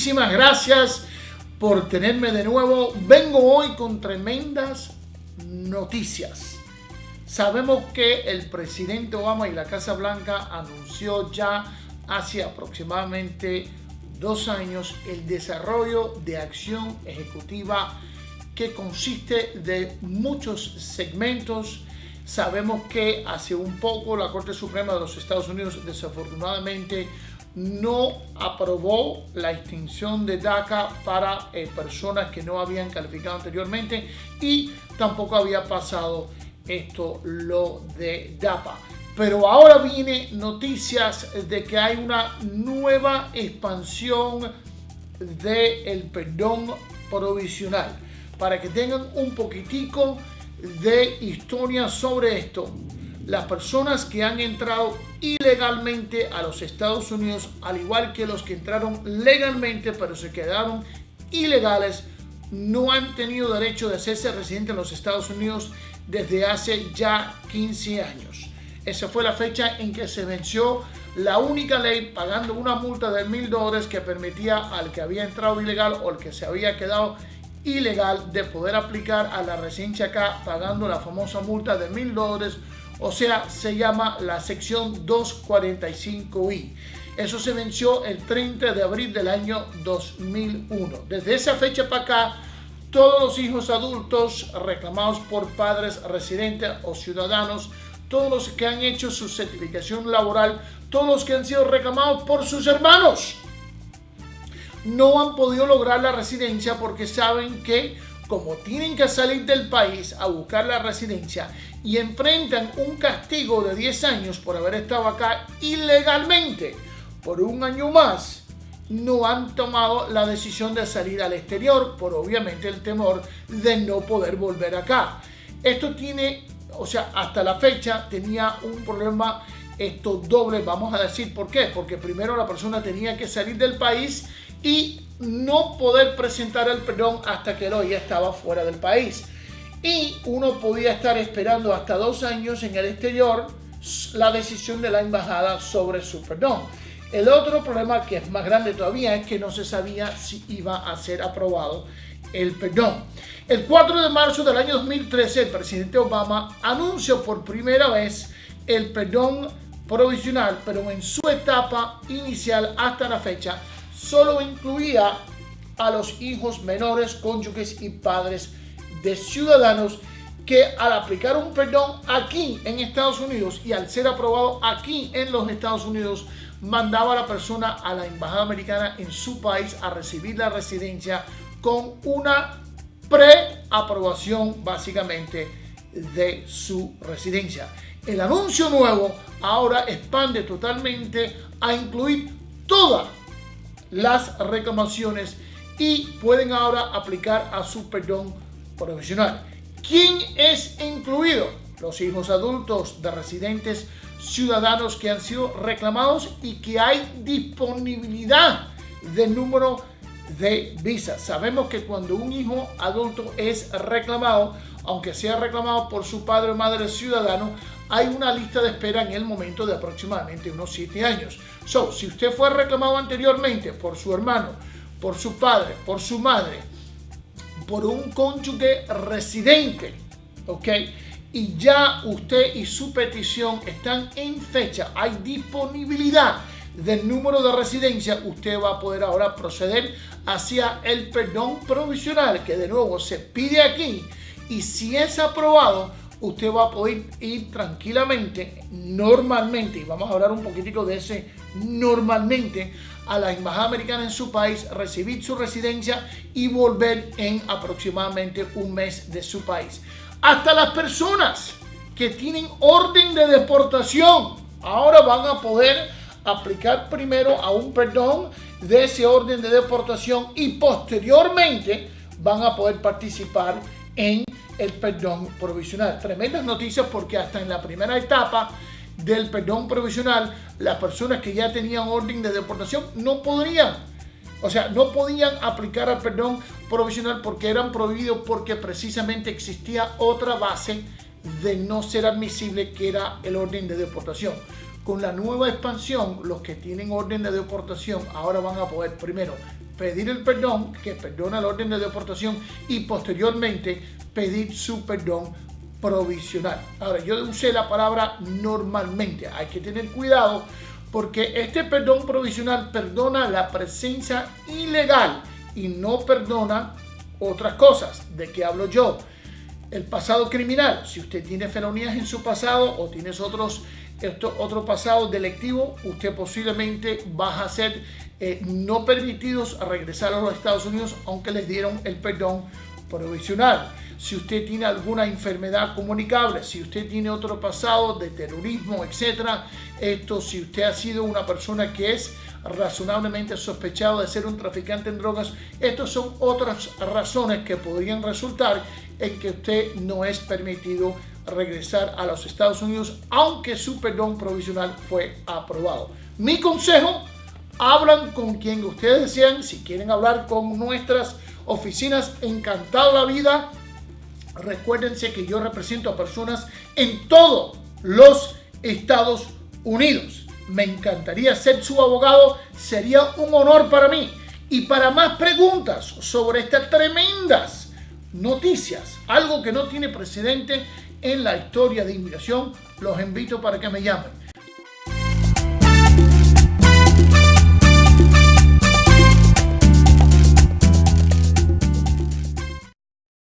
muchísimas gracias por tenerme de nuevo. Vengo hoy con tremendas noticias. Sabemos que el presidente Obama y la Casa Blanca anunció ya hace aproximadamente dos años el desarrollo de acción ejecutiva que consiste de muchos segmentos. Sabemos que hace un poco la Corte Suprema de los Estados Unidos desafortunadamente no aprobó la extinción de DACA para eh, personas que no habían calificado anteriormente y tampoco había pasado esto lo de DAPA. Pero ahora viene noticias de que hay una nueva expansión del el perdón provisional. Para que tengan un poquitico de historia sobre esto, las personas que han entrado ilegalmente a los Estados Unidos, al igual que los que entraron legalmente pero se quedaron ilegales, no han tenido derecho de hacerse residente en los Estados Unidos desde hace ya 15 años. Esa fue la fecha en que se venció la única ley pagando una multa de mil dólares que permitía al que había entrado ilegal o al que se había quedado ilegal de poder aplicar a la residencia acá pagando la famosa multa de mil dólares o sea, se llama la sección 245i. Eso se venció el 30 de abril del año 2001. Desde esa fecha para acá, todos los hijos adultos reclamados por padres residentes o ciudadanos, todos los que han hecho su certificación laboral, todos los que han sido reclamados por sus hermanos, no han podido lograr la residencia porque saben que como tienen que salir del país a buscar la residencia y enfrentan un castigo de 10 años por haber estado acá ilegalmente por un año más, no han tomado la decisión de salir al exterior por obviamente el temor de no poder volver acá. Esto tiene, o sea, hasta la fecha tenía un problema esto doble, vamos a decir por qué, porque primero la persona tenía que salir del país y no poder presentar el perdón hasta que ya estaba fuera del país. Y uno podía estar esperando hasta dos años en el exterior la decisión de la embajada sobre su perdón. El otro problema que es más grande todavía es que no se sabía si iba a ser aprobado el perdón. El 4 de marzo del año 2013, el presidente Obama anunció por primera vez el perdón provisional, pero en su etapa inicial hasta la fecha solo incluía a los hijos menores, cónyuges y padres de ciudadanos que al aplicar un perdón aquí en Estados Unidos y al ser aprobado aquí en los Estados Unidos, mandaba a la persona a la embajada americana en su país a recibir la residencia con una preaprobación básicamente de su residencia. El anuncio nuevo ahora expande totalmente a incluir toda las reclamaciones y pueden ahora aplicar a su perdón profesional. ¿Quién es incluido? Los hijos adultos de residentes ciudadanos que han sido reclamados y que hay disponibilidad de número de visas. Sabemos que cuando un hijo adulto es reclamado, aunque sea reclamado por su padre o madre ciudadano, hay una lista de espera en el momento de aproximadamente unos 7 años. So, si usted fue reclamado anteriormente por su hermano, por su padre, por su madre, por un cónyuge residente, ¿ok? Y ya usted y su petición están en fecha, hay disponibilidad del número de residencia, usted va a poder ahora proceder hacia el perdón provisional que de nuevo se pide aquí y si es aprobado, usted va a poder ir tranquilamente, normalmente, y vamos a hablar un poquitico de ese normalmente, a la embajada americana en su país, recibir su residencia y volver en aproximadamente un mes de su país. Hasta las personas que tienen orden de deportación ahora van a poder aplicar primero a un perdón de ese orden de deportación y posteriormente van a poder participar en el perdón provisional. Tremendas noticias porque hasta en la primera etapa del perdón provisional, las personas que ya tenían orden de deportación no podrían, o sea, no podían aplicar al perdón provisional porque eran prohibidos porque precisamente existía otra base de no ser admisible que era el orden de deportación. Con la nueva expansión, los que tienen orden de deportación ahora van a poder primero pedir el perdón, que perdona el orden de deportación y posteriormente pedir su perdón provisional. Ahora, yo usé la palabra normalmente. Hay que tener cuidado porque este perdón provisional perdona la presencia ilegal y no perdona otras cosas. ¿De qué hablo yo? El pasado criminal. Si usted tiene felonías en su pasado o tienes otros esto, otro pasado delictivo, usted posiblemente va a ser eh, no permitidos a regresar a los Estados Unidos aunque les dieron el perdón provisional. Si usted tiene alguna enfermedad comunicable, si usted tiene otro pasado de terrorismo, etcétera, esto, si usted ha sido una persona que es razonablemente sospechado de ser un traficante en drogas, estas son otras razones que podrían resultar en que usted no es permitido regresar a los Estados Unidos, aunque su perdón provisional fue aprobado. Mi consejo, hablan con quien ustedes desean, si quieren hablar con nuestras oficinas, encantado la vida. Recuérdense que yo represento a personas en todos los Estados Unidos. Me encantaría ser su abogado, sería un honor para mí. Y para más preguntas sobre estas tremendas noticias, algo que no tiene precedente en la historia de inmigración, los invito para que me llamen